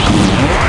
Yes!